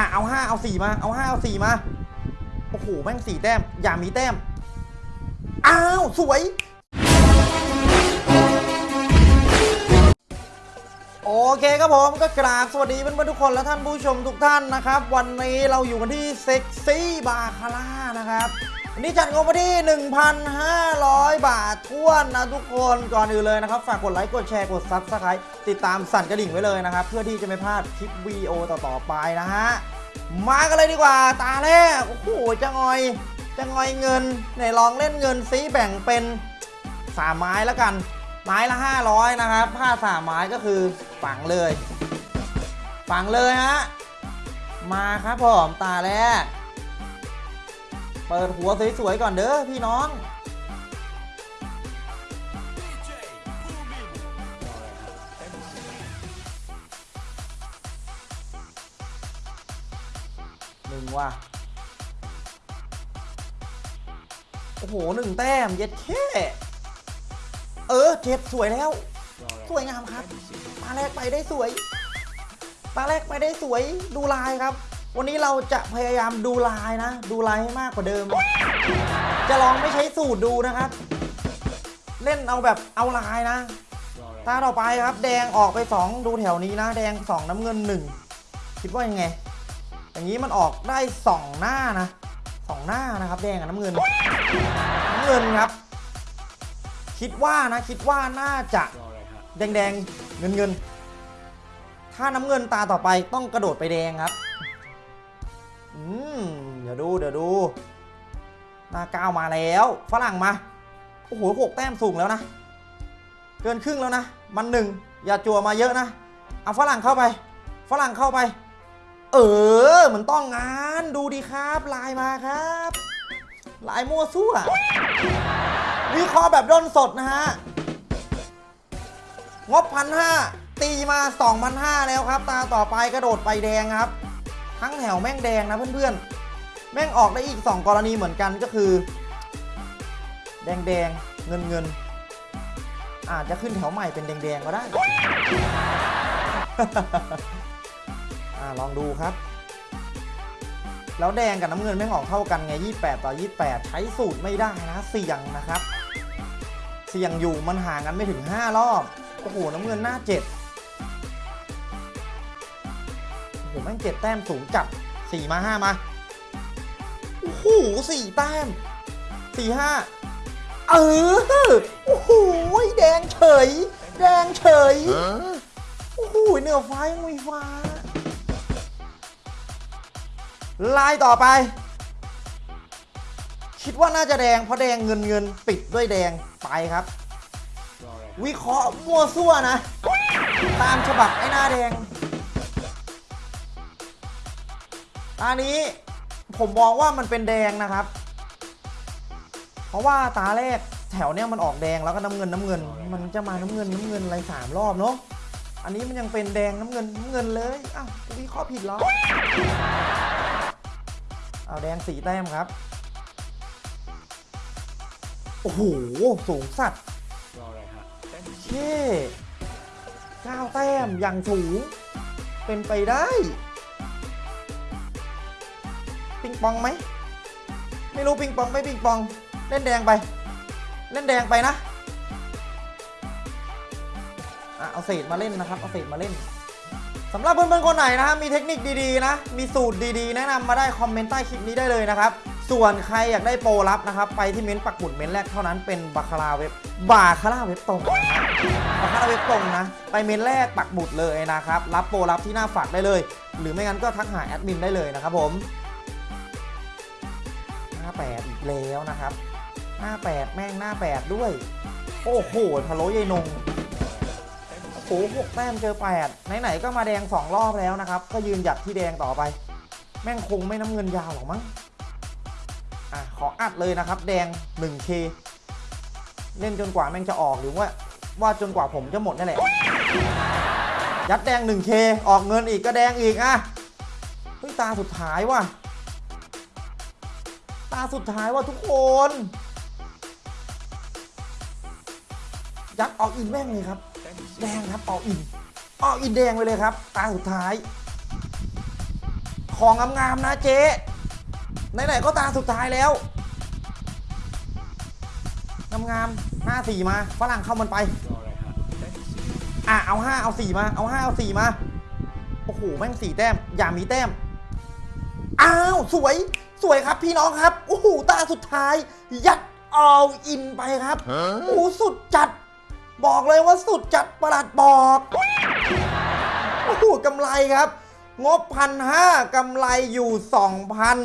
อะเอาห้าเอาสี่มาเอาห้าเอาสี่มาโอ้โหแม่งสี่แต้ม อย่ามีแต้ม อ้าว สวย โอเคครับผมก็กราบสวัสดีเพื่อนๆทุกคนและท่านผู้ชมทุกท่านนะครับ วันนี้เราอยู่กันที่เซ็กซี่บาคาร่านะครับ วันนี้จัดงบมาที่ 1,500 บาทท้วนนะทุกคนก่อนอื่นเลยนะครับ ฝากกดไลค์กดแชร์กด subscribe ติดตามสั่นกระดิ่งไว้เลยนะครับ เพื่อที่จะไม่พลาดคลิปวีดีโอต่อๆไปนะฮะ มากันเลยดีกว่าตาแรกโอ้โหจะงอย จะงอยเงินไหนลองเล่นเงินซีแบ่งเป็นสามไม้แล้วกัน ไม้ละ 500 นะครับผ้าสามไม้ก็คือฝังเลย ฝังเลยฮะมาครับผมตาแรก เปิดหัวสวยๆก่อนเด้อพี่น้องหนึ่งว่ะโอ้โหหนึ่งแต้มเย็ดแค่เออเจ็ดสวยแล้ว สวยงามครับตาแรกไปได้สวยตาแรกไปได้สวยดูลายครับ วันนี้เราจะพยายามดูลายนะ ดูลายให้มากกว่าเดิม จะลองไม่ใช้สูตรดูนะครับ เล่นเอาแบบเอาลายนะตาต่อไปครับ แดงออกไป 2 ดูแถวนี้นะ แดง 2 น้ำเงิน 1 คิดว่ายังไง อย่างนี้มันออกได้ 2 หน้านะสองหน้านะครับ แดงกับน้ำเงินน้ำเงินครับ คิดว่านะ คิดว่าน่าจะแดงแดงเงินเงินถ้าน้ำเงินตาต่อไปต้องกระโดดไปแดงครับ เดี๋ยวดูเดี๋ยวดูนาก้าวมาแล้วฝรั่งมา โอ้โหหกแต้มสูงแล้วนะ เกินครึ่งแล้วนะ มันหนึ่งอย่าจั่วมาเยอะนะ เอาฝรั่งเข้าไป ฝรั่งเข้าไป เออเหมันต้องงานดูดีครับลายมาครับลายมั่วซั่ววิเคราะห์แบบด้นสดนะฮะ งบพันห้าตีมา2 0 0 แล้วครับ ตาต่อไปกระโดดไปแดงครับ ทั้งแถวแม่งแดงนะเพื่อนๆ แม่งออกได้อีก 2 กรณีเหมือนกันก็คือ แดงแดงเงินเงินอาจจะขึ้นแถวใหม่เป็นแดงแดงก็ได้อ่าลองดูครับ แล้วแดงกับน้ำเงินแม่งออกเท่ากันไง 28 ต่อ 28 ใช้สูตรไม่ได้นะ เสี่ยงนะครับ เสี่ยงอยู่มันห่างกันไม่ถึง 5 รอบ โอ้โห น้ำเงินหน้า 7 โอ้โหแม่งเจ็ดแต้มสูงจัด4มา5มาโอ้โหสี่แต้ม4 5เออโอ้โหแดงเฉย แดงเฉยโอ้โหเหนือฟ้ายังมีฟ้าลายต่อไป คิดว่าน่าจะแดงเพราะแดงเงินเงินปิดด้วยแดงไปครับ วิเคราะห์มั่วซั่วนะ ตามฉบับไอ้หน้าแดง อันนี้ผมมองว่ามันเป็นแดงนะครับ เพราะว่าตาแรกแถวเนี้ยมันออกแดงแล้วก็น้ำเงินน้ำเงิน มันจะมาน้ำเงินน้ำเงินอะไรสามรอบเนาะอันนี้มันยังเป็นแดงน้ำเงินน้ำเงินเลยอ้าวกูวิเคราะห์ผิดเหรอเอาแดงสีแต้มครับโอ้โหสูงสัตว์เช่เก้าแต้มอย่างสูงเป็นไปได้ ปิงปองไหมไม่รู้ปิงปองไม่ปิงปอง เล่นแดงไป เล่นแดงไปนะเอาเศษมาเล่นนะครับ เอาเศษมาเล่นสำหรับเพื่อนๆคนไหนนะฮะมีเทคนิคดีๆนะ มีสูตรดีๆ แนะนำมาได้คอมเมนต์ใต้คลิปนี้ได้เลยนะครับ ส่วนใครอยากได้โปรลับนะครับ ไปที่เม้นต์ปักหมุดเม้นต์แรกเท่านั้นเป็นบาคาราเว็บบาคาราเว็บตรงนะบาคาราเว็บตรงนะ ไปเม้นต์แรกปักหมุดเลยนะครับ รับโปรลับที่หน้าฝากได้เลย หรือไม่งั้นก็ทักหาแอดมินได้เลยนะครับผม หน้าแปดอีกแล้วนะครับ หน้าแปดแม่งหน้าแปดด้วย โอ้โหพะโล้ยายนงโอ้โหหกแต้มเจอแปดไหนๆก็มาแดงสองรอบแล้วนะครับ ก็ยืนหยัดที่แดงต่อไป แม่งคงไม่น้ำเงินยาวหรอกมั้งอะขออัดเลยนะครับ แดง 1K เล่นจนกว่าแม่งจะออกหรือว่า ว่าจนกว่าผมจะหมดนั่นแหละ ยัดแดง 1K ออกเงินอีกก็แดงอีกอะเฮ้ยตาสุดท้ายว่ะ ตาสุดท้ายว่ะทุกคน ยัดออกอินแม่งเลยครับ แดงครับออกอิน ออกอินแดงไปเลยครับ ตาสุดท้ายขของงามๆนะเจ๊ไหนๆก็ตาสุดท้ายแล้วงามๆห้าสี่มาฝรั่งเข้ามันไปอะเอาห้าเอาสี่มา เอาห้าเอาสี่มา โอ้โห แม่งสี่แต้ม อย่ามีแต้ม อ้าว สวย สวยครับพี่น้องครับโอ้โหตาสุดท้าย ยัดเอาอินไปครับโอ้โหสุดจัด บอกเลยว่าสุดจัดประหลัดบอกโอ้โหกำไรครับ งบพันห้ากำไรอยู่สองพัน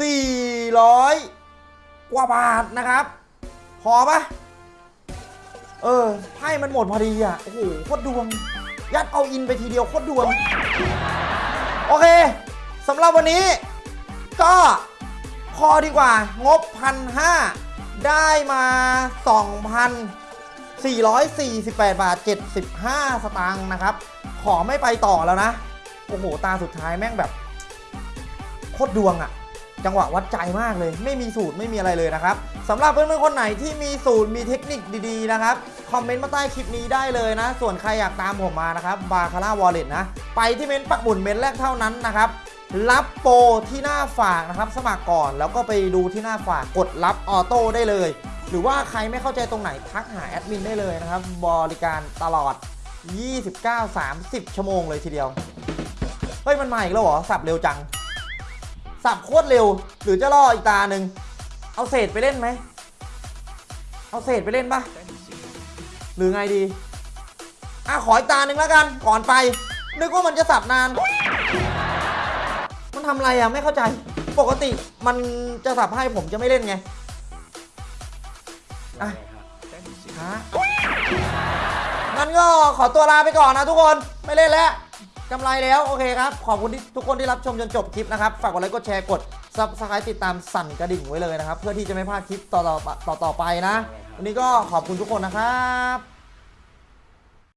สี่ร้อยกว่าบาทนะครับ พอปะเออไพ่มันหมดพอดีอะ โอ้โหโคตรดวง ยัดเอาอินไปทีเดียวโคตรดวง โอเค สำหรับวันนี้ก็พอดีกว่างบพันห้าได้มา 2,448 บาท 75 สตางค์นะครับ ขอไม่ไปต่อแล้วนะ โอ้โห ตาสุดท้ายแม่งแบบ โคตรดวงอะจังหวะวัดใจมากเลย ไม่มีสูตรไม่มีอะไรเลยนะครับสำหรับเพื่อนๆคนไหนที่มีสูตรมีเทคนิคดีๆนะครับ คอมเมนต์มาใต้คลิปนี้ได้เลยนะ ส่วนใครอยากตามผมมานะครับบาคาร่าวอลเล็ตนะ ไปที่เม้นต์ปักหมุนเม้นต์แรกเท่านั้นนะครับ รับโปรที่หน้าฝากนะครับ สมัครก่อนแล้วก็ไปดูที่หน้าฝากกดรับออโต้ได้เลย หรือว่าใครไม่เข้าใจตรงไหนทักหาแอดมินได้เลยนะครับ บริการตลอด 29-30 ชั่วโมงเลยทีเดียว เฮ้ย มันมาอีกแล้วเหรอ สับเร็วจัง สับโคตรเร็ว หรือจะล่ออีกตาหนึ่งเอาเศษไปเล่นไหม เอาเศษไปเล่นปะหรือไงดี อะ ขออีกตาหนึ่งแล้วกัน ก่อนไป นึกว่ามันจะสับนานมัน ทำอะไรอะไม่เข้าใจ ปกติมันจะสับให้ผมจะไม่เล่นไงอะฮะงั้นก็ขอตัวลาไปก่อนนะทุกคนไม่เล่นแล้วกำไรแล้วโอเคครับ ขอบคุณที่ทุกคนที่รับชมจนจบคลิปนะครับ ฝากกดไลค์กดแชร์กด subscribe ติดตามสั่นกระดิ่งไว้เลยนะครับ เพื่อที่จะไม่พลาดคลิปต่อๆต่อไปนะ วันนี้ก็ขอบคุณทุกคนนะครับ